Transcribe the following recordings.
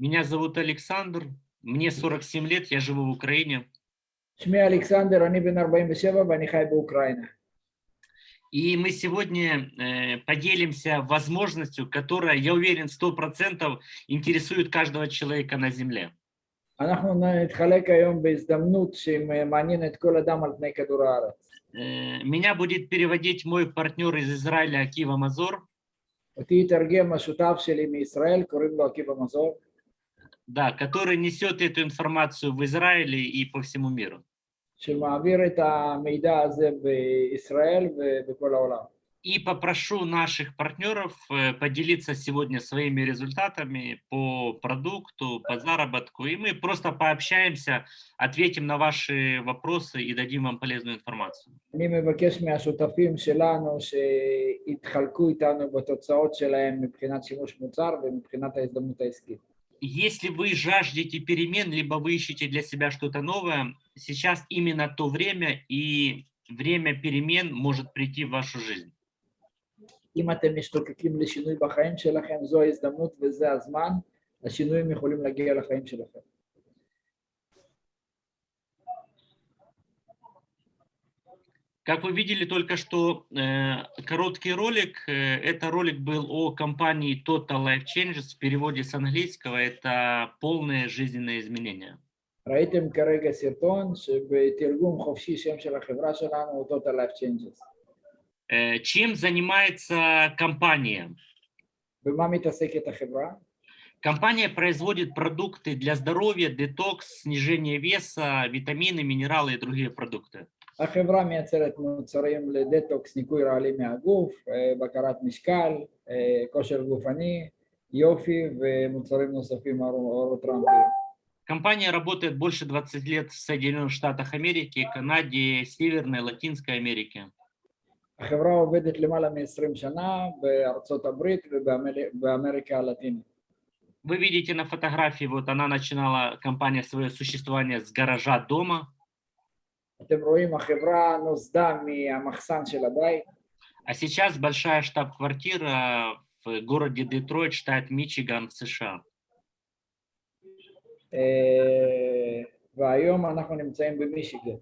Меня зовут Александр, мне 47 лет, я живу в Украине. Шми Александр, они бен 47, Украина. И мы сегодня э, поделимся возможностью, которая, я уверен, 100% интересует каждого человека на Земле. Э, меня будет переводить мой партнер из Израиля Акива Мазор. Да, который несет эту информацию в Израиле и по всему миру. שמעביר את המידע הזה בישראל ובכל העולם. И попрошу наших партнеров э, поделиться сегодня своими результатами по продукту, по заработку. И мы просто пообщаемся, ответим на ваши вопросы и дадим вам полезную информацию. אני מבקש מהשותפים שלנו שיתחלקו איתנו בתוצאות שלהם מבחינת שימוש מוצר ומבחינת ההזדמנות העסקית. Если вы жаждете перемен, либо вы ищете для себя что-то новое, сейчас именно то время, и время перемен может прийти в вашу жизнь. אם אתם משתוקקים לשינוי בחיים שלכם, זו ההזדמנות וזה הזמן, השינויים יכולים להגיע לחיים שלכם. Как вы видели только что э, короткий ролик, э, это ролик был о компании Total Life Changes, в переводе с английского это полные жизненные изменения. ראיתם כרגע סרטון שבתרגום חופשי שם של החברה שלנו הוא Total Life Changes. Э, чем занимается компания? במה מתעסקת החברה? Компания производит продукты для здоровья, детокс, снижение веса, витамины, минералы и другие продукты. החברה מייצרת מוצרים לדטוקס, ניקוי רעלים מהגוף, אה, בקרת משקל, אה, כושר גופני, יופי ומוצרים נוספים אורוטרמפיים. Компания работает больше 20 лет в Соединенных Штатах Америки, Канаде, Северной, Латинской Америке. החברה עובדת למעלה מ-20 שנה בארצות הברית ובאמריקה הלטינית. Вы видите на фотографии, вот она начинала компания свое существование с гаража дома. אתם רואים, החברה נוסדה מהמחסן של הבית. А сейчас большая штаб-квартира в городе Детройт, штат Мичиган, в США. אה, והיום אנחנו נמצאים במישיגן.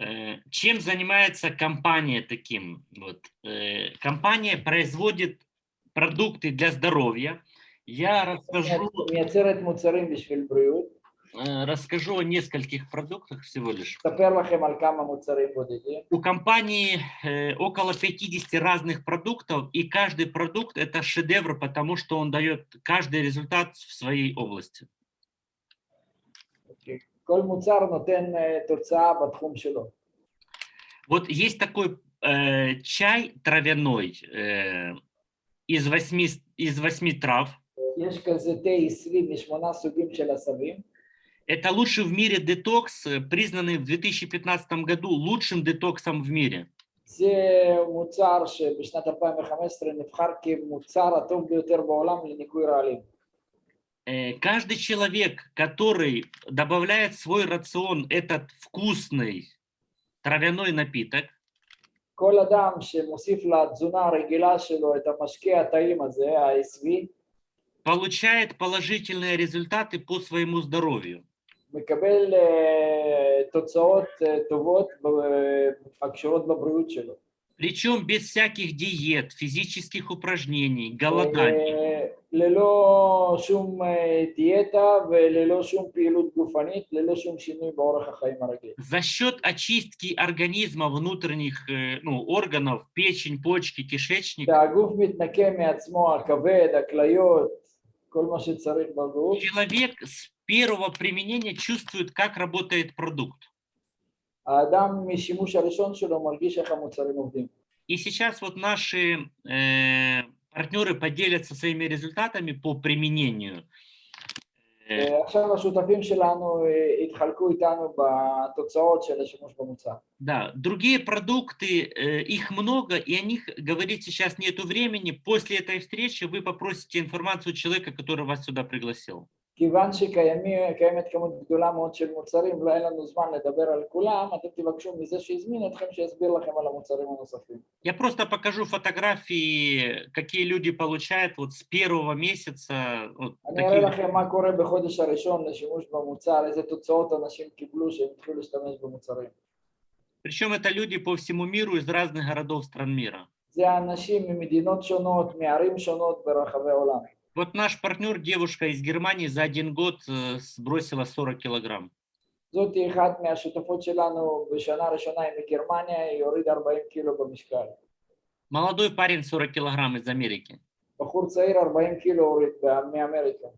Э, Чем занимается компания таким? Вот. э, Компания производит продукты для здоровья. Я расскажу, Э, расскажу о нескольких продуктах всего лишь. У компании э, около 50 разных продуктов, и каждый продукт – это шедевр, потому что он дает каждый результат в своей области. Вот есть такой э, чай травяной э, из, восьми, из восьми трав. Это лучший в мире детокс, э, признанный в 2015 году лучшим детоксом в мире. זה מוצר שבשנת 2015 נבחר כמוצר הטוב ביותר בעולם לניקוי רעלים. Э, Каждый человек, который добавляет в свой рацион этот вкусный травяной напиток, כל אדם שמוסיף לתזונה הרגילה שלו את המשקה הטעים הזה, העשבי, получает положительные результаты по своему здоровью. מקבל אה, תוצאות אה, טובות ב- הקשורות בבריאות שלו. Причем без всяких диет, физических упражнений, голоданий. אה, ללא שום אה, דיאטה וללא שום פעילות גופנית, ללא שום שינוי באורח החיים הרגיל. За счет очистки организма внутренних э, ну, органов, печень, почки, кишечник, שהגוף מתנקה מעצמו, הכבד, הכליות, כל מה שצריך בגוף, человек с первого применения чувствует, как работает продукт. И сейчас вот наши э, партнеры поделятся своими результатами по применению. Э, да, другие продукты, э, их много, и о них говорить сейчас нету времени. После этой встречи вы попросите информацию человека, который вас сюда пригласил. כיוון שקיימת כמות גדולה מאוד של מוצרים, לא אין לנו זמן לדבר על כולם, אתם תבקשו מזה שהזמין אתכם שיסביר לכם על המוצרים הנוספים. Я просто покажу фотографии, какие люди получают вот с первого месяца. Вот אני אראה такие- לכם מה קורה בחודש הראשון לשימוש במוצר, איזה תוצאות אנשים קיבלו שהם התחילו להשתמש במוצרים. Причем это люди по всему миру из разных городов стран мира. זה אנשים ממדינות שונות, מערים שונות ברחבי העולם. Вот наш партнер, девушка из Германии, за один год э, сбросила 40 килограмм. זאתי אחת מהשותפות שלנו בשנה הראשונה היא מגרמניה, היא הורידה 40 קילו במשקל. Молодой парень 40 килограмм из Америки. בחור צעיר 40 קילו הוריד ב- מאמריקה.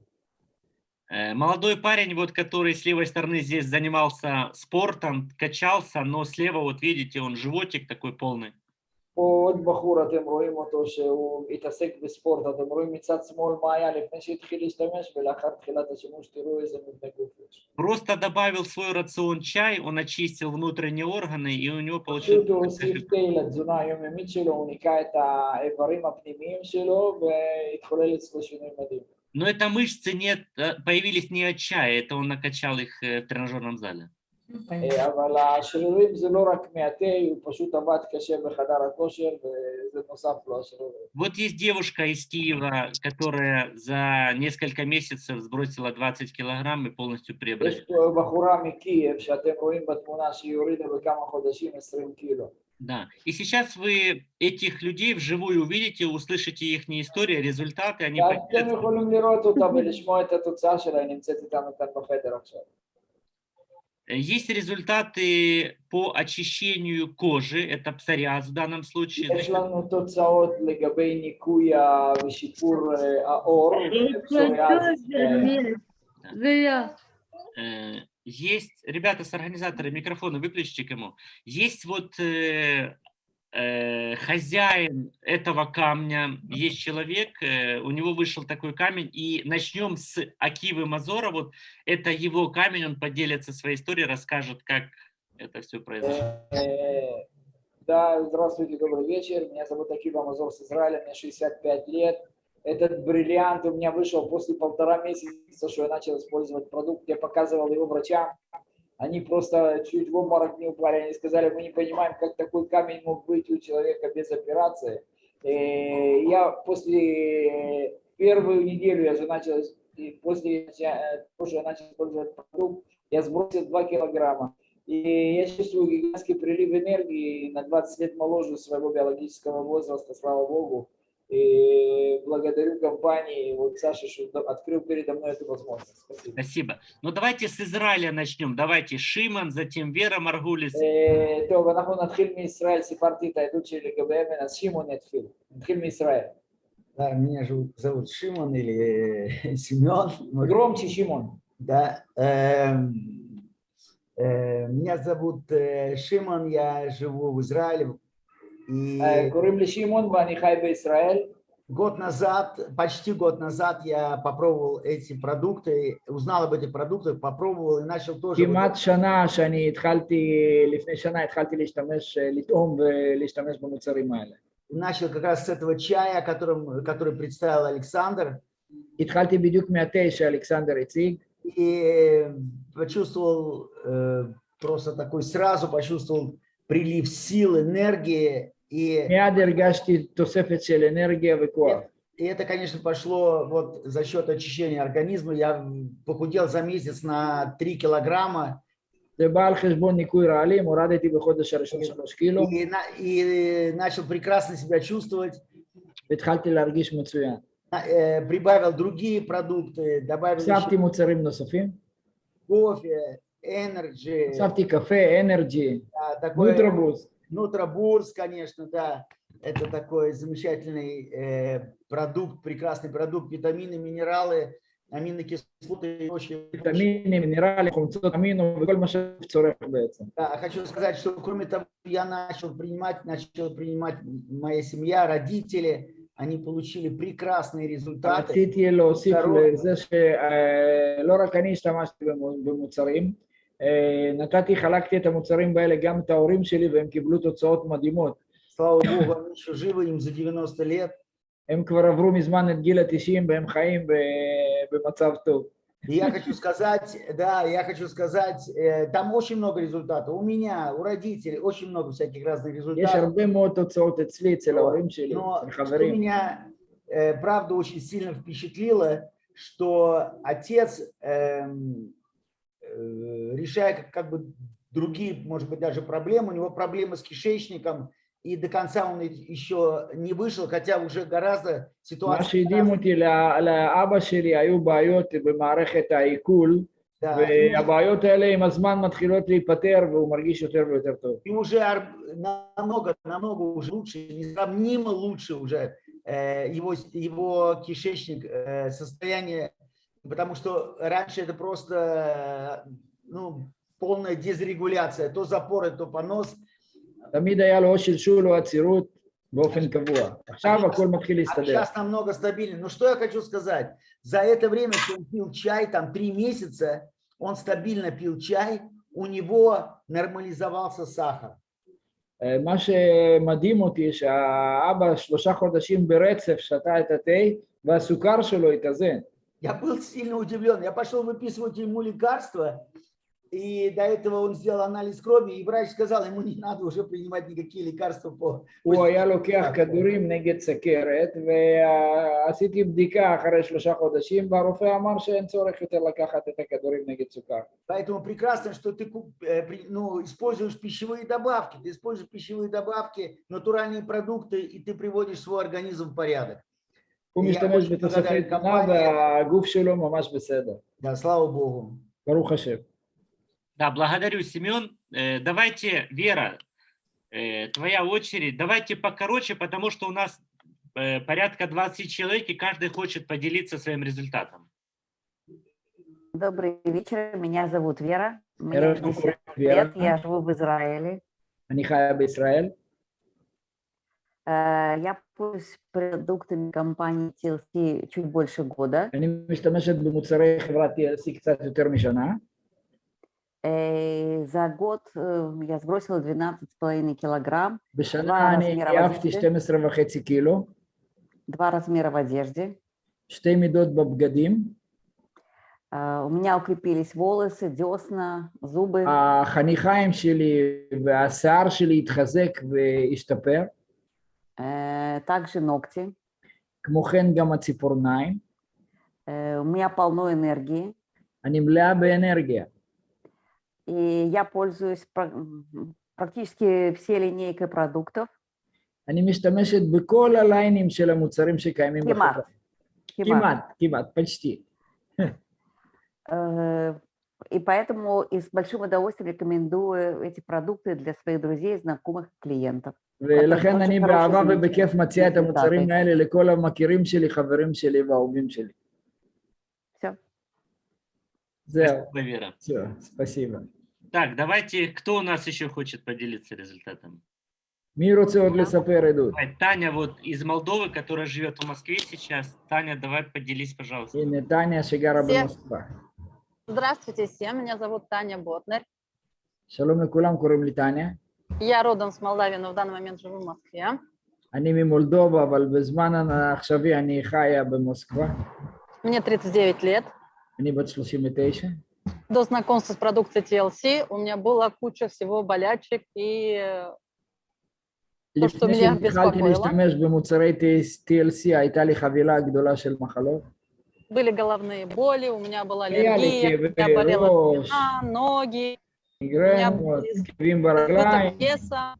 Э, Молодой парень, вот, который с левой стороны здесь занимался спортом, качался, но слева, вот видите, он животик такой полный. פה עוד בחור, אתם רואים אותו שהוא התעסק בספורט, אתם רואים מצד שמאל מה היה לפני שהתחיל להשתמש ולאחר תחילת השימוש תראו איזה מבנה גוף יש. Просто добавил в свой рацион чай, он очистил внутренние органы, и у него פשוט получился הוא הוסיף תה לתזונה היומיומית שלו, הוא ניקה את האיברים הפנימיים שלו והתחולל אצלו שינוי מדהים. Но это мышцы нет, э, появились не от чая, это он накачал их э, в тренажерном зале. אה, אבל השרירים זה לא רק מהתה, הוא פשוט עבד קשה בחדר הכושר וזה נוסף לו השרירים. Вот есть девушка из Киева, которая за несколько месяцев сбросила 20 килограмм и полностью יש преобразила. פה בחורה מקייב שאתם רואים בתמונה שהיא הורידה בכמה חודשים 20 קילו. Да. И сейчас вы этих людей вживую увидите, услышите их истории, результаты, они Есть результаты по очищению кожи, это псориаз в данном случае. יש לנו תוצאות לגבי ניקוי ה- ושיפור אה, העור, פסוריאזיס, אה, Зря. Э, Есть, ребята с организатора, микрофоны выключите кому. Есть вот э, э, хозяин этого камня, есть человек, э, у него вышел такой камень, и начнем с Акивы Мазора, вот это его камень, он поделится своей историей, расскажет, как это все произошло. Э, Да, здравствуйте, добрый вечер. Меня зовут Акива Мазор с Израиля, мне 65 лет. Этот бриллиант у меня вышел после полтора месяца, что я начал использовать продукт. Я показывал его врачам. Они просто чуть в обморок не упали. Они сказали, мы не понимаем, как такой камень мог быть у человека без операции. Э, Я после первую неделю я же начал, и после того, что я начал использовать продукт, я сбросил 2 килограмма. И я чувствую гигантский прилив энергии на 20 лет моложе своего биологического возраста, слава богу. И благодарю компании, вот Саша, что до- открыл передо мной эту возможность. Спасибо. Спасибо. Ну давайте с Израиля начнем. Давайте Шиман, затем Вера Маргулис. אה, טוב, אנחנו נתחיל מישראל, סיפרתי את העדות שלי לגבי אבן, אז שמעון יתחיל. נתחיל מישראל. Да, меня зовут, зовут Шимон или э, Семен. может, גרומצ'י שמעון. Да. эм, э, Меня зовут э, Шимон, я живу в Израиле. И אה, קוראים לי שמעון ואני חי בישראל. год назад, почти год назад я попробовал эти продукты, узнал об этих продуктах, попробовал и начал тоже... вот כמעט שנה שאני התחלתי, לפני שנה התחלתי להשתמש, אה, לטעום ולהשתמש במוצרים האלה. начал как раз с этого чая, которым, который представил Александр, התחלתי בדיוק מהתה שאלכסנדר הציג. и почувствовал э, просто такой сразу почувствовал прилив сил, энергии, и, Miad ergashti tosefet shel energia vekuach. И это, конечно, пошло вот за счет очищения организма. Я похудел за месяц на 3 килограмма. И, и, и начал прекрасно себя чувствовать. Э, прибавил другие продукты, добавил еще... кофе, энерджи. Кофе, энерджи. Да, такое... Нутробус. Ну, Трабурс, конечно, да, это такой замечательный э, продукт, прекрасный продукт, витамины, минералы, аминокислоты. Очень... Витамины, минералы, аминокислоты. Да, хочу сказать, что кроме того, я начал принимать, начал принимать моя семья, родители, они получили прекрасные результаты. רציתי להוסיף ברור. לזה שלא רק אני השתמשתי במו- במוצרים, אה, נתתי, חלקתי את המוצרים האלה גם את ההורים שלי והם קיבלו תוצאות מדהימות. Слава Богу, они еще живы, им за 90 лет. הם כבר עברו מזמן את גיל ה-90 והם חיים ב- במצב טוב. И я хочу сказать, да, я хочу сказать, э, там очень много результатов. У меня, у родителей очень много всяких разных יש результатов. הרבה מאוד תוצאות אצלי, אצל ההורים שלי, Но אצל что חברים. меня, э, правда, очень сильно впечатлило, что отец, эм, э, решая как, как бы другие, может быть, даже проблемы, у него проблемы с кишечником, и до конца он и- еще не вышел, хотя уже гораздо מה ситуация... שהדהים אותי, לה- לאבא שלי היו בעיות במערכת העיכול, Да, והבעיות האלה עם הזמן מתחילות להיפתר והוא מרגיש יותר ויותר טוב. и уже ар- намного, намного уже лучше, несравнимо лучше уже э, его, его кишечник, э, состояние, потому что раньше это просто э, ну, полная дезрегуляция, то запоры, то понос. תמיד היה לו או שלשול או עצירות באופן קבוע. עכשיו הכל מתחיל А להסתדר. сейчас намного стабильнее. Но что я хочу сказать? За это время, что он пил чай, там три месяца, он стабильно пил чай, у него нормализовался сахар. אה, מה שמדהים אותי, שהאבא שלושה חודשים ברצף שתה את התה והסוכר שלו התאזן. Я был сильно удивлен. Я пошел выписывать ему лекарства, и до этого он сделал анализ крови, и врач сказал, ему не надо уже принимать никакие лекарства по... הוא היה לוקח כדורים נגד סכרת, ועשיתי בדיקה אחרי שלושה חודשים, והרופא אמר שאין צורך יותר לקחת את הכדורים נגד סוכר. Поэтому прекрасно, что ты куп- э, при- ну, используешь пищевые добавки. Ты используешь пищевые добавки, натуральные продукты, и ты приводишь свой организм в порядок. הוא Я משתמש очень בתוספי благодарен תזונה компании. והגוף שלו ממש בסדר. Да, слава Богу. ברוך השם. Да, благодарю, Семен. Э, Давайте, Вера, э, твоя очередь. Давайте покороче, потому что у нас э, порядка 20 человек, и каждый хочет поделиться своим результатом. Добрый вечер, меня зовут Вера. Мне ערב טוב, 50 Вера. лет, я живу в Израиле. אני חיה בישראל, Э, Я пользуюсь продуктами компании TLC чуть больше года. אני משתמשת במוצרי חברת TLC קצת יותר משנה. Э, За год э, я сбросила 12,5 килограмм, בשנה וואו, אני מזמירה עייפתי בדיוק. 12 וחצי קילו, два размера в одежде. שתי מידות בבגדים, Э, У меня укрепились волосы, десна, зубы. החניכיים שלי והשיער שלי התחזק והשתפר, Э, Также ногти. כמו כן גם הציפורניים. Э, У меня полно энергии. אני מלאה באנרגיה. И я пользуюсь пра- м, практически все линейкой продуктов. אני משתמשת בכל הליינים של המוצרים שקיימים בחברה. כמעט. כמעט, כמעט, почти. Э, И поэтому и с большим удовольствием рекомендую эти продукты для своих друзей, знакомых, клиентов. ולכן очень אני хороший באהבה результат. ובכיף מציע את המוצרים результаты. האלה לכל המכירים שלי, חברים שלי ואהובים שלי. Все. זהו, Спасибо, Вера. все, спасибо. Так, давайте, кто у нас еще хочет поделиться результатом? מי רוצה עוד לספר עדות? Давай, Таня вот из Молдовы, которая живет в Москве сейчас. Таня, давай поделись, пожалуйста. הנה טניה שגרה всех. במוסקבה. Здравствуйте всем, меня зовут Таня Ботнер. שלום לכולם, קוראים לי טניה. Я родом с Молдавии, но в данный момент живу в Москве. אני ממולדובה, אבל בזמן העכשווי אני חיה במוסקבה. Мне 39 лет. אני בת 39. До знакомства с продукцией TLC у меня была куча всего болячек и э, То, что לפני меня שהתחלתי беспокоило. להשתמש במוצרי TLC, הייתה לי חבילה גדולה של מחלות. были головные боли, у меня была היה לי аллергия, у меня כאבי болела ראש, спина, ноги, מיגרנות, כאבים избыток ברגליים. веса.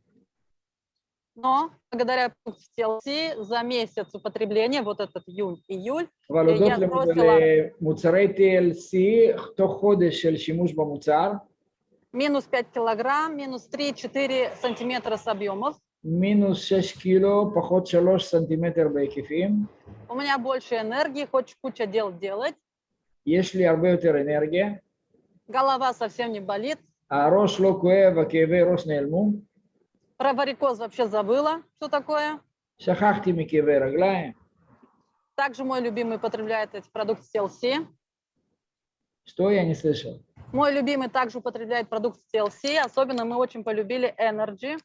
Но благодаря продукции TLC за месяц употребления, вот этот июнь-июль, אבל הודות я למ- сбросила- למוצרי TLC, תוך חודש של שימוש במוצר, минус 5 килограмм, минус 3-4 сантиметра с объемов. מינוס 6 קילו, פחות 3 סנטימטר בהיקפים. У меня больше энергии, хочешь куча дел делать. יש לי הרבה יותר אנרגיה, Голова совсем не болит. הראש לא כואב, הכאבי ראש נעלמו, Про варикоз вообще забыла, что такое. שכחתי מכאבי רגליים. Также мой любимый потребляет эти продукты TLC. что я не слышал? Мой любимый также употребляет продукты TLC. Особенно мы очень полюбили Energy.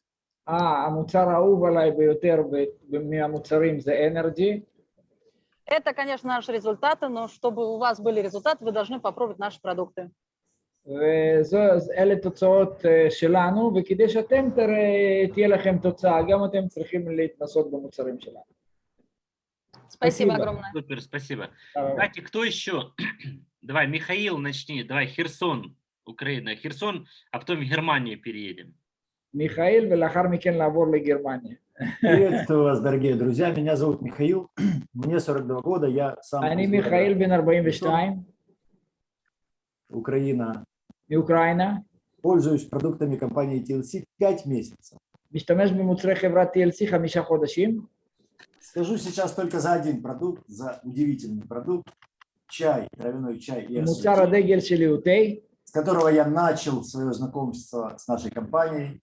אה, המוצר האהוב עליי ביותר ב- מהמוצרים זה אנרג'י. Это, конечно, наши результаты, но чтобы у вас были результаты, вы должны попробовать наши продукты. ואלה תוצאות אה, שלנו, וכדי שאתם תראה, תהיה לכם תוצאה, גם אתם צריכים להתנסות במוצרים שלנו. Спасибо Спасибо. огромное. Супер, спасибо. תודה רבה. Давайте, кто еще? Давай, Михаил, начни. Давай, Херсон, Украина. Херсон, а потом в Германию переедем. מיכאל, ולאחר מכן לעבור לגרמניה. Приветствую вас, дорогие друзья. Меня зовут Михаил. Мне 42 года. Я сам אני из מיכאל, города בן 42, Украина. מאוקראינה, Пользуюсь продуктами компании TLC 5 месяцев. משתמש במוצרי חברת TLC חמישה חודשים. Скажу сейчас только за один продукт, за удивительный продукт. Чай, травяной чай и מוצר ассорти, הדגל שלי הוא תה. с которого я начал свое знакомство с нашей компанией.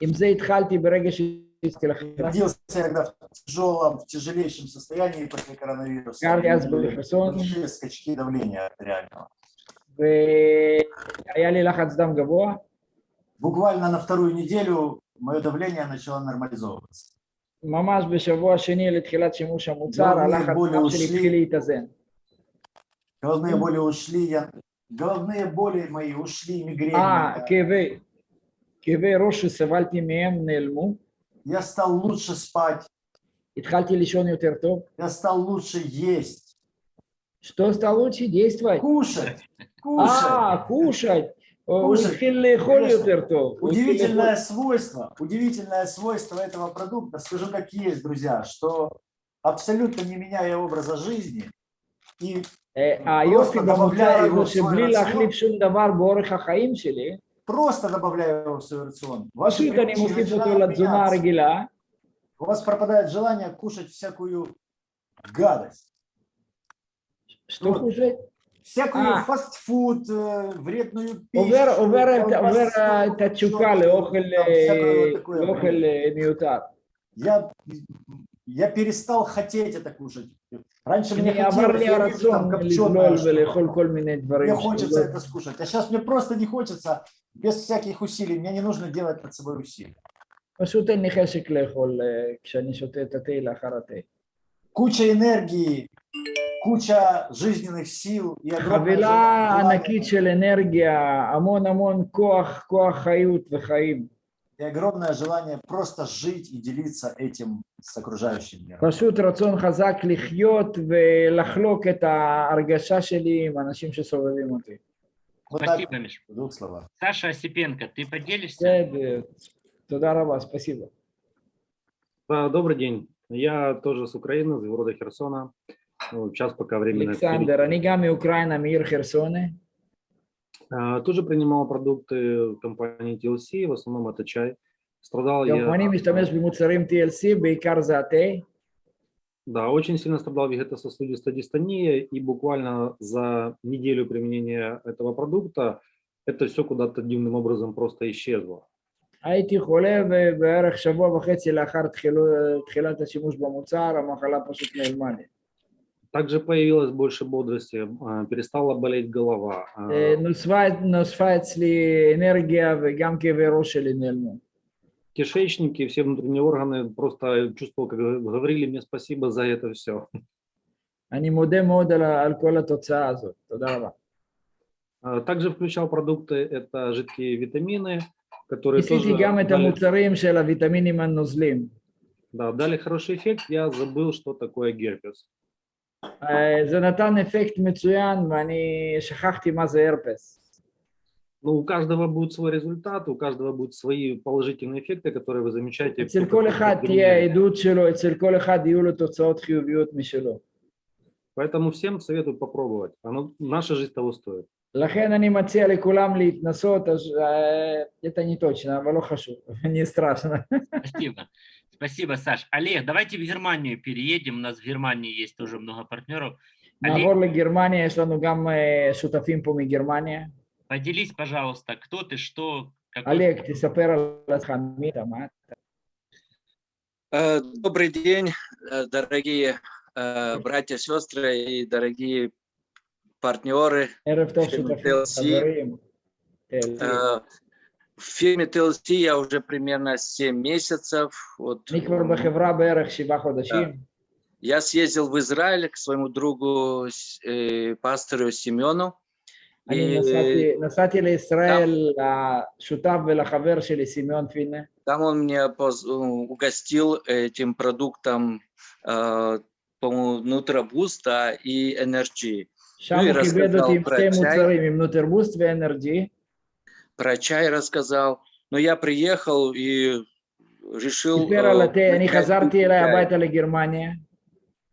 עם זה התחלתי ברגע שהצטרפתי לחברה. Родился я когда в тяжелом, в тяжелейшем состоянии после коронавируса. גר לי אז У меня были בחרסון, Большие скачки давления артериального. והיה לי לחץ דם גבוה. Буквально на вторую неделю мое давление начало нормализовываться. ממש בשבוע שני לתחילת שימוש המוצר, לא, הלחץ בוא דם שלי להוסיף. התחיל להתאזן. Головные боли ушли, я... головные боли мои ушли, мигрень. אה, моя. Я стал лучше спать. Я стал лучше есть. Что стал лучше действовать? Кушать. Кушать. А, кушать. Удивительное свойство, удивительное свойство этого продукта, скажу как есть, друзья, что абсолютно не меняя образа жизни и а просто добавляя его в свой рацион, просто добавляю его в свой рацион. Ваши а? у вас пропадает желание кушать всякую гадость. Что кушать? Всякую а. фастфуд, э, вредную пищу. Овера, овера, овера тачукали, охель, охель, Я, я перестал хотеть это кушать. Раньше мне אני עבר хотелось, לי я вижу הרצון там לגלול копченое ולאכול что-то. כל מיני דברים. Мне хочется שלא- это скушать. А сейчас мне просто не хочется, без всяких усилий. Мне не нужно делать над собой усилий. פשוט אין לי חשק לאכול אה, כשאני שותה את התה לאחר התה. Куча энергии, куча жизненных сил и огромное חבילה желание- ענקית של אנרגיה, המון המון כוח, כוח חיות וחיים. и огромное желание просто жить и делиться этим с окружающим миром. פשוט רצון חזק לחיות ולחלוק את ההרגשה שלי עם האנשים שסובבים אותי. Вот так, Спасибо, Миш. в двух словах. Саша Осипенко, ты поделишься? בסדר, תודה רבה, спасибо. А, Добрый день. Я тоже с Украины, из города Херсона. Ну, Сейчас пока временно. אלכסנדר, אני גם מאוקראינה, מעיר חרסונה. А, Тоже принимал продукты компании TLC, в основном это чай. Страдал גם я, אני משתמש במוצרים TLC, בעיקר זה התה. да, очень сильно страдал вегетососудистой дистонией, и буквально за неделю применения этого продукта это все куда-то дивным образом просто исчезло. הייתי חולה ובערך שבוע וחצי לאחר תחילו, תחילת השימוש במוצר, המחלה פשוט נעלמה לי. Также появилось больше бодрости, а, перестала болеть голова. а, אה, נוספה, נוספה אצלי אנרגיה וגם כאבי ראש שלי נעלמו. Кишечники, все внутренние органы просто чувствовал, как говорили мне спасибо за это все. אני מודה מאוד על, ה- על כל התוצאה הזאת. תודה רבה. А, Также включал продукты, это жидкие витамины, которые ניסיתי тоже גם את дали, המוצרים של הוויטמינים הנוזלים. да, дали хороший эффект. Я забыл, что такое герпес. אה, זה נתן אפקט מצוין ואני שכחתי מה זה הרפס. Но у каждого будет свой результат, у каждого будут свои положительные эффекты, которые вы замечаете. אצל кто כל как אחד применяет. תהיה העדות שלו, אצל כל אחד יהיו לו תוצאות חיוביות משלו. Поэтому всем советую попробовать. Оно, наша жизнь того стоит. לכן אני מציע לכולם להתנסות, אז אה, это не точно, אבל לא חשוב, не страшно. Спасибо, Саш. Олег, давайте в Германию переедем. У нас в Германии есть тоже много партнеров. Нагорная Германия, Сланугамма, э, Сутафимпуми, Германия. Поделись, пожалуйста, кто ты, что... Какой... Олег, ты саперал а? э, Добрый день, э, дорогие братья, сестры и дорогие партнеры. В фирме TLC я уже примерно 7 месяцев. Вот, אני כבר м, בחברה בערך שבעה חודשים. Я съездил в Израиль к своему другу, с- э, пастору Семену. אני И נסעתי, נסעתי לישראל לשותף ולחבר שלי, סימיון פינה. там он меня поз- угостил этим продуктом, э, по-моему, Нутрабуст да, и Energy. שם Ну, הוא היא כיבד רסקה אותי עם פרט שתי שי. מוצרים, עם נוטרבוסט ואנרג'י. про чай рассказал. Но я приехал и решил... Э, ну,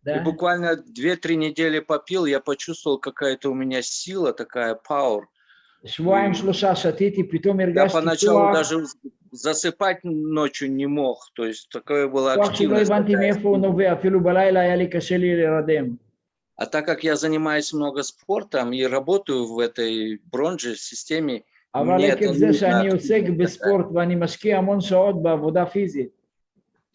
да? И буквально 2-3 недели попил, я почувствовал, какая-то у меня сила такая, power. Я поначалу даже засыпать ночью не мог, то есть такое было активность. А так как я занимаюсь много спортом и работаю в этой бронже системе, אבל Нет, עקב אני זה שאני מעט עוסק מבין. בספורט ואני משקיע המון שעות בעבודה פיזית,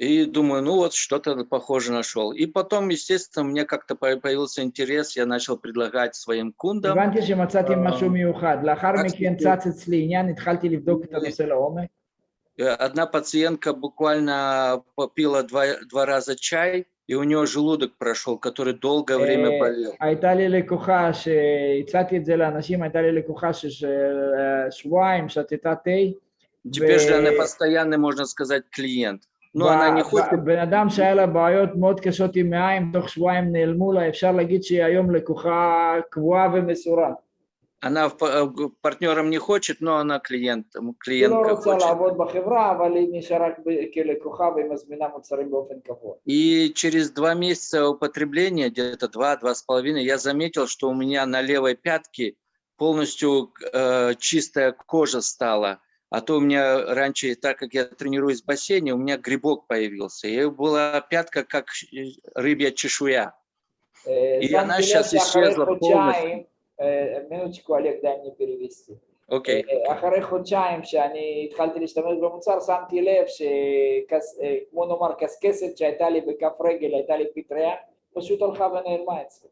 и думаю, ну вот что-то похоже нашел. И потом, естественно, мне как-то по- появился интерес, я начал предлагать своим кундам. הבנתי שמצאתי אה, משהו מיוחד. לאחר רק מכן סיפור. צץ אצלי עניין, התחלתי לבדוק את הנושא לעומק. Э, Одна пациентка буквально попила два, два раза чай, и у нее желудок прошел, который долгое время אה, болел. הייתה לי לקוחה שהצעתי את זה לאנשים, הייתה לי לקוחה ששבועיים שתתה תה, Теперь же она ו- постоянный, можно сказать, клиент. Но она не ב- хочет ב- בן אדם שהיה לה בעיות מאוד קשות עם מעיים, תוך שבועיים נעלמו לה, אפשר להגיד שהיא היום לקוחה קבועה ומסורה. она э, партнером не хочет, но она клиент клиентка хочет. И через два месяца употребления, где-то два-два с половиной, я заметил, что у меня на левой пятке полностью э, чистая кожа стала. А то у меня раньше, так как я тренируюсь в бассейне, у меня грибок появился. И была пятка, как э, рыбья чешуя. И она сейчас исчезла полностью שאז שאחרי השאלה חודשיים, אה, מינוצ'קו על ידיים פריוויסטי. אוקיי. אה, אחרי חודשיים שאני התחלתי להשתמש במוצר, שמתי לב שכמו נאמר קשקשת שהייתה לי בכף רגל, הייתה לי פטריה, פשוט הלכה ונעלמה אצלי.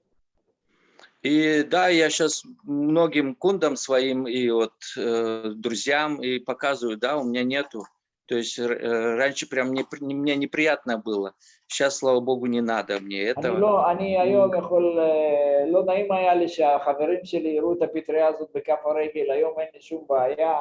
И да, я сейчас многим кундам своим и вот э, друзьям и показываю, да, у меня нету. То есть э, раньше прям мне, мне неприятно было. Сейчас, слава богу, не надо мне אני этого. לא, אני היום יכול, אה, לא נעים היה לי שהחברים שלי יראו את הפטריה הזאת בכף הרגל, היום אין לי שום בעיה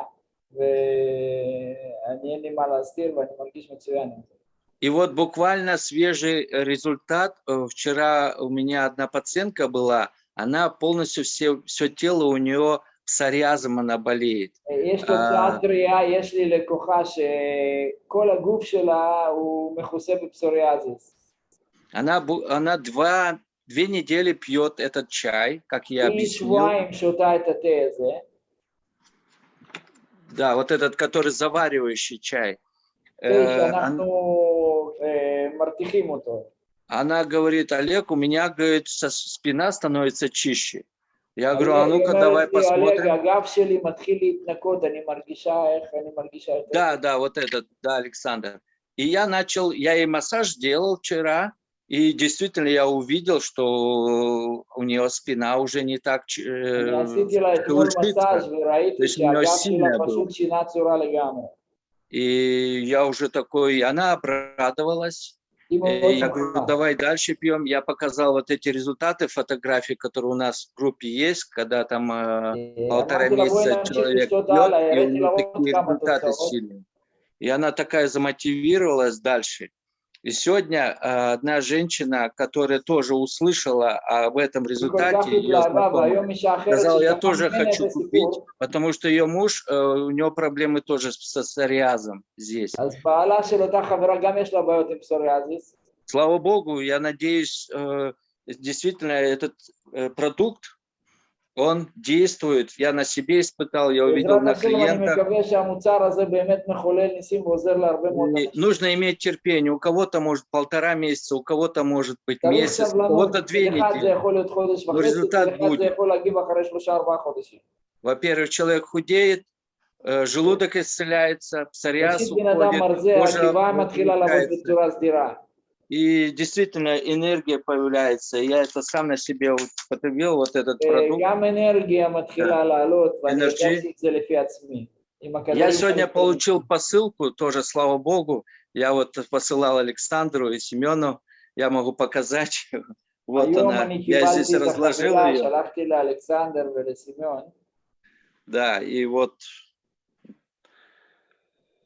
ואני אין לי מה להסתיר ואני מרגיש מצוין עם זה. И вот буквально свежий результат. Э, Вчера у меня одна пациентка была, она полностью все, все тело у нее псориазом она болеет. יש אה. תוצאת בריאה, יש לי לקוחה שכל הגוף שלה הוא מכוסה בפסוריאזיס. Она, бу- она два, две недели пьет этот чай, как я объяснил. Да, вот этот, который заваривающий чай. Э, она говорит, Олег, у меня, говорит, спина становится чище. Я говорю, а ну-ка давай посмотрим. Да, да, вот этот, да, Александр. И я начал, я ей массаж делал вчера, и действительно я увидел, что у нее спина уже не так шелушится. Э, То есть у нее сильная была. И я уже такой, она обрадовалась. Я говорю, давай дальше пьем. Я показал вот эти результаты фотографии, которые у нас в группе есть, когда там э, полтора месяца человек пьет, и у него такие результаты сильные. И она такая замотивировалась дальше. И сегодня э, одна женщина, которая тоже услышала об этом результате, сказала, я тоже хочу купить, потому что ее муж, э, у него проблемы тоже со псориазом здесь. Слава Богу, я надеюсь, э, действительно этот продукт он действует. Я на себе испытал, я увидел на клиентах. Нужно иметь терпение. У кого-то может полтора месяца, у кого-то может быть месяц, у кого-то две недели. Но результат будет. Во-первых, человек худеет, э, желудок исцеляется, псориаз уходит, кожа и действительно энергия появляется. Я это сам на себе потребил, вот этот продукт. Я сегодня получил посылку, тоже слава богу. Я вот посылал Александру и Семену, я могу показать. Вот она, я здесь разложил ее. Да, и вот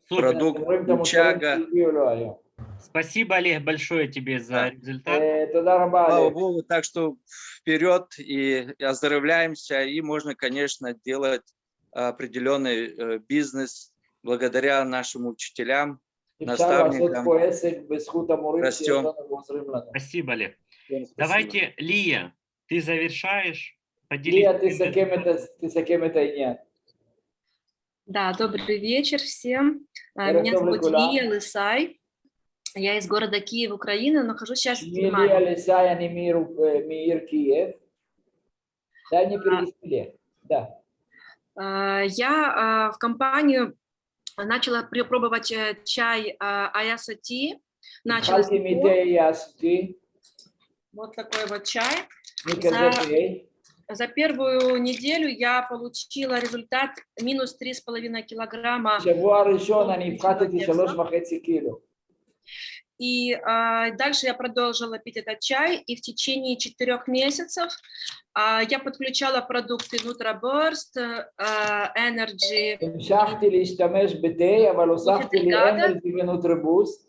продукт Чага. Спасибо, Олег, большое тебе за результат. Э, это нормально. Слава Богу, так что вперед и оздоровляемся. И можно, конечно, делать определенный э, бизнес благодаря нашим учителям, наставникам. Растем. Спасибо, Олег. Спасибо. Давайте, Лия, ты завершаешь. Поделись. Лия, ты за кем это, ты за кем это и нет? Да, добрый вечер всем. А, меня зовут Лия Лысай. Я из города Киев, Украина, нахожусь сейчас в Германии. мир, э, мир Киев. Да, не а. перевести. Да. А, я а, в компанию начала пробовать э, чай Аясати. Начала вот такой вот чай. За, за первую неделю я получила результат минус 3,5 килограмма. Чего решено, не вкатите 3,5 килограмма. И э, дальше я продолжила пить этот чай, и в течение четырех месяцев э, я подключала продукты NutraBurst, э, а, Energy.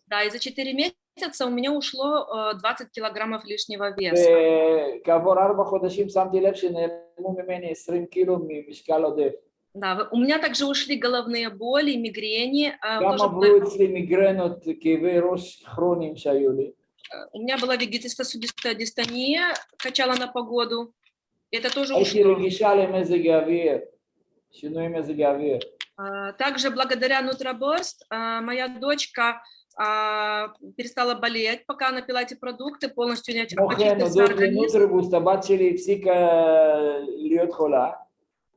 Да, и за четыре месяца у меня ушло 20 килограммов лишнего веса. Да, у меня также ушли головные боли, мигрени. Кама будет мигрен от кеверос хроним шаюли? Э, у меня была вегетистосудистая дистония, качала на погоду. Это тоже ушло. А, также благодаря нутроборст а, моя дочка а, перестала болеть, пока она пила эти продукты, полностью не очистилась организм.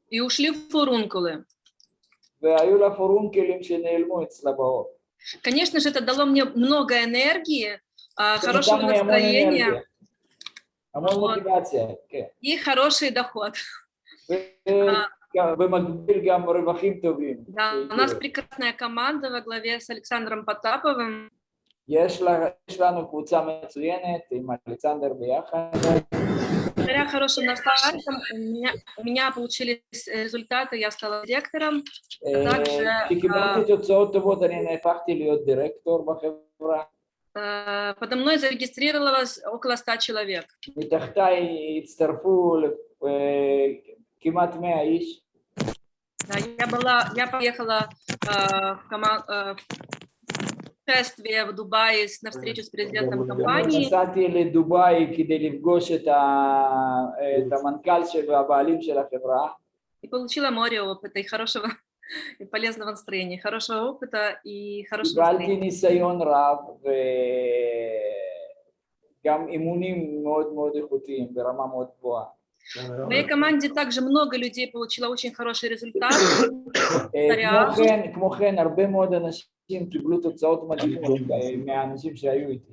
и ушли фурункулы. והיו לה פורונקלים שנעלמו אצלה בעור. Конечно же, это дало мне много энергии, а, זה хорошего נתן לי המון настроения אנרגיה, המון Вот. מוטיבציה, כן. и хороший доход. ו- ובמקביל גם רווחים טובים. Да, у нас прекрасная команда во главе с Александром Потаповым. יש לה- יש לנו קבוצה מצוינת עם אלכסנדר ביחד. благодаря хорошим наставникам у меня, у меня получились э, результаты, я стала директором. А также, а, а, подо мной зарегистрировалось около 100 человек. Я была, я поехала в, коман, в э, шествие в Дубае с- на встречу с президентом компании. נסעתי לדובאי כדי לפגוש את ה- את המנכ"ל של והבעלים של החברה. и получила море опыта и хорошего и полезного настроения, хорошего опыта и хорошего קיבלתי настроения. ניסיון רב וגם אימונים מאוד מאוד איכותיים ברמה מאוד גבוהה. В моей команде также много людей получило очень хороший результат. אה, כמו כן, כמו כן, הרבה מאוד אנשים קיבלו תוצאות מדהימות אה, מהאנשים שהיו איתי.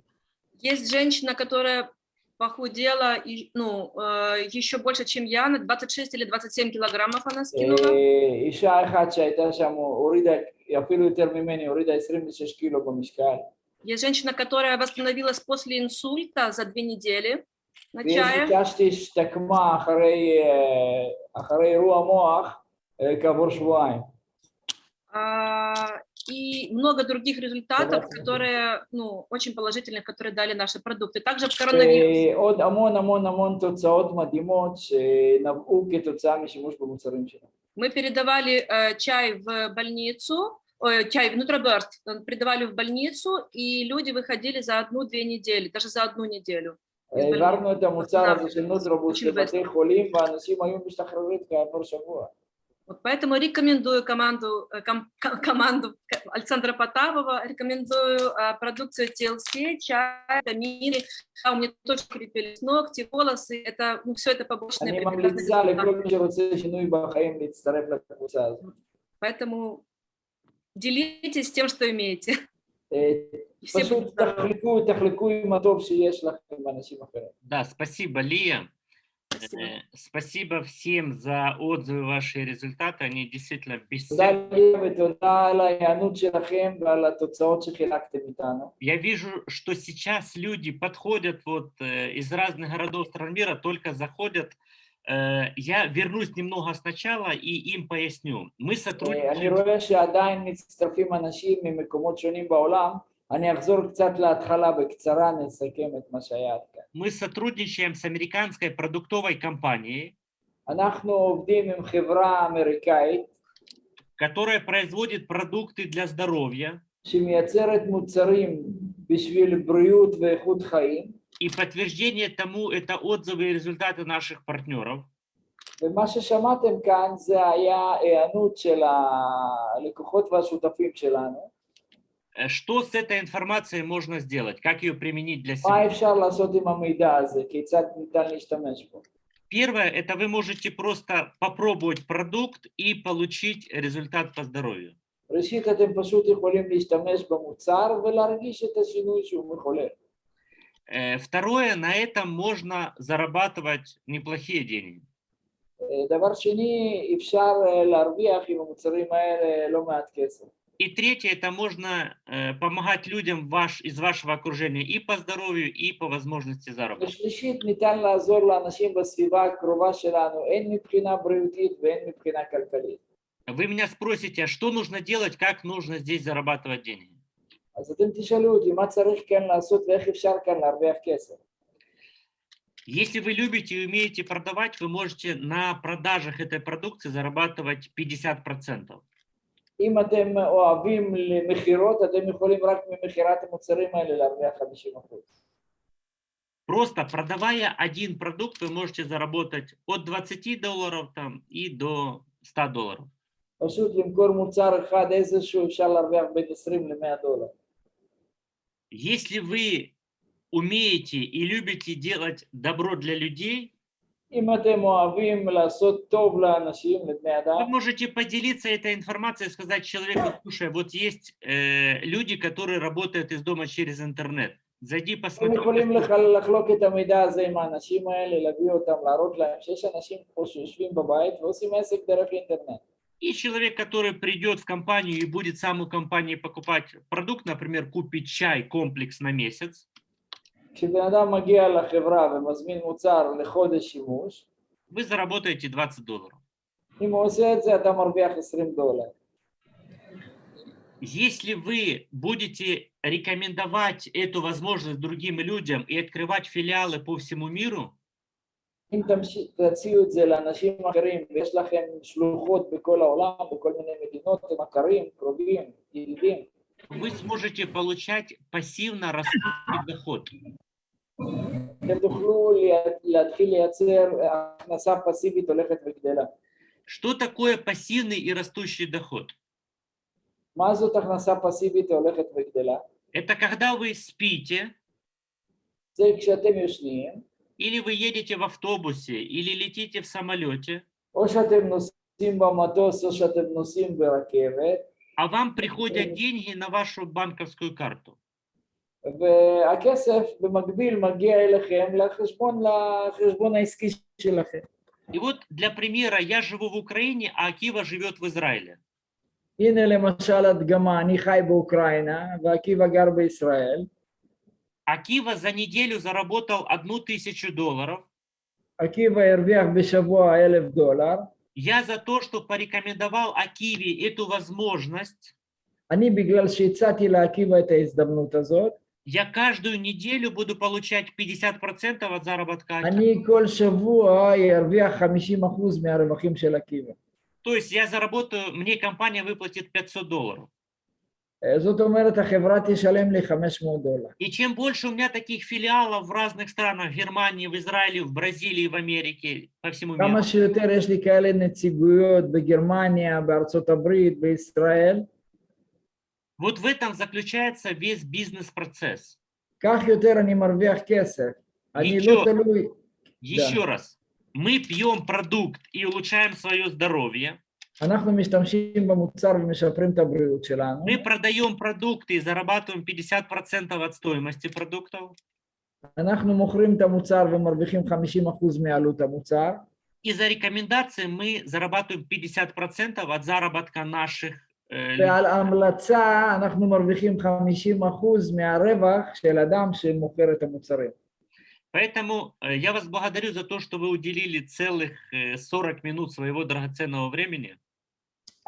Есть женщина, которая похудела и, ну, э, еще больше, чем я, на 26 или 27 килограммов она скинула. אה, אישה אחת שהייתה שם הורידה, אפילו יותר ממני, הורידה 26 קילו במשקל. Есть женщина, которая восстановилась после инсульта за две недели начая. Если такма ахарей, ахарей руа моах. И а, много других результатов, которые, ну, очень положительных, которые дали наши продукты. Также в коронавирус. От амон, амон, амон, тоцаот мадимот, навуки, тоцами, шимуш, бамуцарым, Мы передавали э, чай в больницу, чай, нутроберт, э, передавали в больницу, и люди выходили за одну-две недели, даже за одну неделю. העברנו את המוצר הזה של נוטרובוס очень לבתי חולים ואנשים היו משתחררים כעבור שבוע. Вот поэтому рекомендую команду, э, ком- ко- команду Александра Потапова, рекомендую э, продукцию TLC, чай, витамины. А, у меня тоже крепились ногти, волосы. Это, ну, все это побочные אני прекрасные ממליצה результаты. לכל מי שרוצה שינוי בחיים להצטרף לקבוצה הזאת. Поэтому делитесь тем, что имеете. Да, спасибо, Лия. Спасибо. Э, спасибо всем за отзывы, ваши результаты, они действительно бесценны. Я вижу, что сейчас люди подходят вот э, из разных городов стран мира, только заходят Э, Я вернусь немного сначала и им поясню. Мы אה, אני сотрудничаем, רואה שעדיין מצטרפים אנשים ממקומות שונים בעולם. אני אחזור קצת להתחלה בקצרה, נסכם את מה שהיה עד כאן. мы сотрудничаем с американской продуктовой компанией, אנחנו עובדים עם חברה אמריקאית которая производит продукты для здоровья. שמייצרת מוצרים בשביל בריאות ואיכות חיים, И подтверждение тому это отзывы и результаты наших партнеров. ומה ששמעתם כאן זה היה היענות של הלקוחות והשותפים שלנו. Э, Что с этой информацией можно сделать? Как ее применить для מה себя? אפשר לעשות עם המידע הזה? כיצד ניתן להשתמש בו? Первое, это вы можете просто попробовать продукт и получить результат по здоровью. ראשית, אתם פשוט יכולים להשתמש במוצר ולהרגיש את השינוי שהוא מחולל. Э, второе, на этом можно зарабатывать неплохие деньги. И третье, это можно э, помогать людям ваш, из вашего окружения и по здоровью, и по возможности заработать. Вы меня спросите, а что нужно делать, как нужно здесь зарабатывать деньги? אז אתם תשאלו אותי מה צריך כאן לעשות ואיך אפשר כאן להרוויח כסף. Если вы любите и умеете продавать, вы можете на продажах этой продукции зарабатывать 50%. אם אתם אוהבים למכירות, אתם יכולים רק ממכירת המוצרים האלה להרוויח 50%. Просто продавая один продукт, вы можете заработать от 20 долларов там, и до 100 долларов. פשוט למכור מוצר אחד איזשהו אפשר להרוויח בין 20 ל-100 דולר. Если вы умеете и любите делать добро для людей, вы можете поделиться этой информацией и сказать человеку, слушай, вот есть э, люди, которые работают из дома через интернет. Зайди, посмотри. И человек, который придет в компанию и будет сам у компании покупать продукт, например, купить чай комплекс на месяц. Вы заработаете 20 долларов. Если вы будете рекомендовать эту возможность другим людям и открывать филиалы по всему миру, אם תמש- תציעו את זה לאנשים אחרים ויש לכם שלוחות בכל העולם, בכל מיני מדינות, הם מכרים, קרובים, ידידים, вы сможете получать пассивно растущий доход. אתם תוכלו לה- להתחיל לייצר הכנסה פסיבית הולכת וגדלה. Что такое пассивный и растущий доход? מה זאת הכנסה פסיבית הולכת וגדלה? Это когда вы спите, זה כשאתם יושנים, или вы едете в автобусе, или летите в самолете, או שאתם נוסעים במטוס או שאתם נוסעים ברכבת, а вам приходят деньги на вашу банковскую карту. והכסף במקביל מגיע אליכם לחשבון, לחשבון העסקי שלכם. И вот для примера, я живу в Украине, а Акива живет в Израиле. הנה למשל הדגמה, אני חי באוקראינה ועקיבא גר בישראל. Акива за неделю заработал одну тысячу долларов. Акива эрвях бешавуа элев доллар. Я за то, что порекомендовал Акиве эту возможность. Они бегал шейцати ла Акива это издавнут азот. Я каждую неделю буду получать 50% от заработка. Они коль шавуа эрвях 50% мя ревахим Акива. То есть я заработаю, мне компания выплатит 500 долларов. И чем больше у меня таких филиалов в разных странах, в Германии, в Израиле, в Бразилии, в Америке, по всему миру. Вот в этом заключается весь бизнес-процесс. Еще, еще раз, мы пьем продукт и улучшаем свое здоровье. אנחנו משתמשים במוצר ומשפרים את הבריאות שלנו, мы продаем продукты и зарабатываем 50% от стоимости продуктов, אנחנו מוכרים את המוצר ומרוויחים 50% מעלות המוצר, И за рекомендации мы зарабатываем 50% от заработка наших э, людей. ועל המלצה אנחנו מרוויחים 50% מהרווח של אדם שמוכר את המוצרים. Поэтому э, я вас благодарю за то, что вы уделили целых э, 40 минут своего драгоценного времени.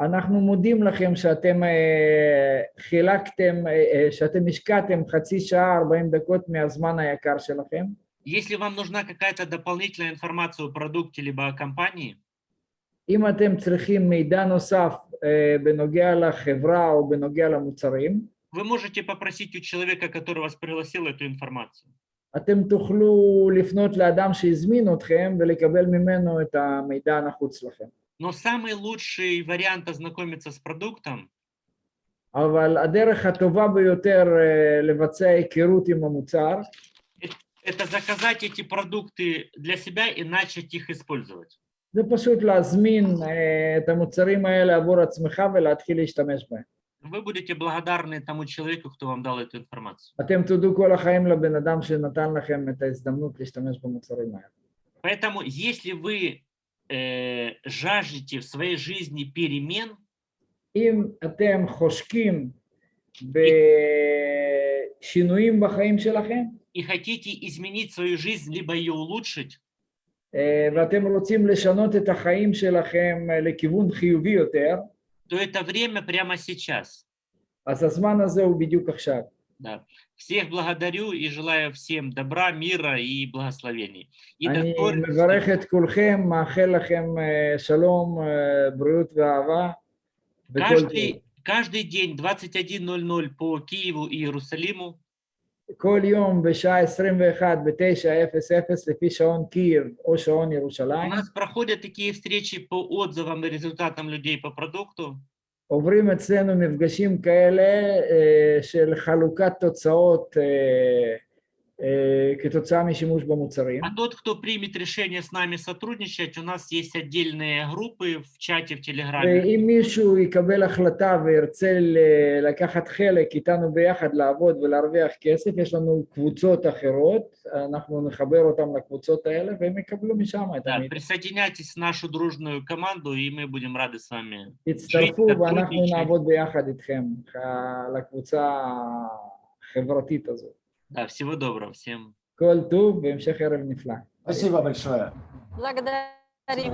אנחנו מודים לכם שאתם אה, חילקתם, אה, אה, שאתם השקעתם חצי שעה, 40 דקות מהזמן היקר שלכם. Если вам нужна какая-то дополнительная информация о продукте либо о компании, אם אתם צריכים מידע נוסף אה, בנוגע לחברה או בנוגע למוצרים, вы можете попросить у человека, который вас пригласил, эту информацию. אתם תוכלו לפנות לאדם שהזמין אתכם ולקבל ממנו את המידע הנחוץ לכם. Но самый лучший вариант ознакомиться с продуктом אבל הדרך הטובה ביותר אה, לבצע היכרות עם המוצר – это заказать эти продукты для себя и начать их использовать. זה פשוט להזמין אה, את המוצרים האלה עבור עצמך ולהתחיל להשתמש בהם. Вы будете благодарны тому человеку, кто вам дал эту информацию. אתם תודו כל החיים לבן אדם שנתן לכם את ההזדמנות להשתמש במוצרים האלה. Поэтому, если вы э, жаждете в своей жизни перемен, אם אתם חושקים בשינויים בחיים שלכם, и хотите изменить свою жизнь, либо ее улучшить, אה, ואתם רוצים לשנות את החיים שלכם אה, לכיוון חיובי יותר, то это время прямо сейчас. אז הזמן הזה הוא בדיוק עכשיו. Да. Всех благодарю и желаю всем добра, мира и благословений. И до אני скорых מברך встреч. את כולכם, מאחל לכם אה, שלום, אה, בריאות ואהבה. וכל טוב. Каждый, каждый день 21.00 по Киеву и Иерусалиму כל יום בשעה 21 ב-9:00 לפי שעון קייב או שעון у ירושלים, нас проходят такие встречи по отзывам и результатам людей по продукту. עוברים אצלנו מפגשים כאלה אה, של חלוקת תוצאות אה, כתוצאה משימוש במוצרים. А тот, кто примет решение с нами сотрудничать, у нас есть отдельные группы в чате в Телеграме. ואם מישהו יקבל החלטה וירצה ל- לקחת חלק איתנו ביחד לעבוד ולהרוויח כסף, יש לנו קבוצות אחרות, אנחנו נחבר אותם לקבוצות האלה והם יקבלו משם את Да, המידע. присоединяйтесь в нашу дружную команду, и мы будем рады с вами. תצטרפו жить, ואנחנו сотрудничать. נעבוד ביחד איתכם ה- לקבוצה החברתית הזאת. Да, всего доброго всем. Коль туб, Спасибо большое. Благодарим.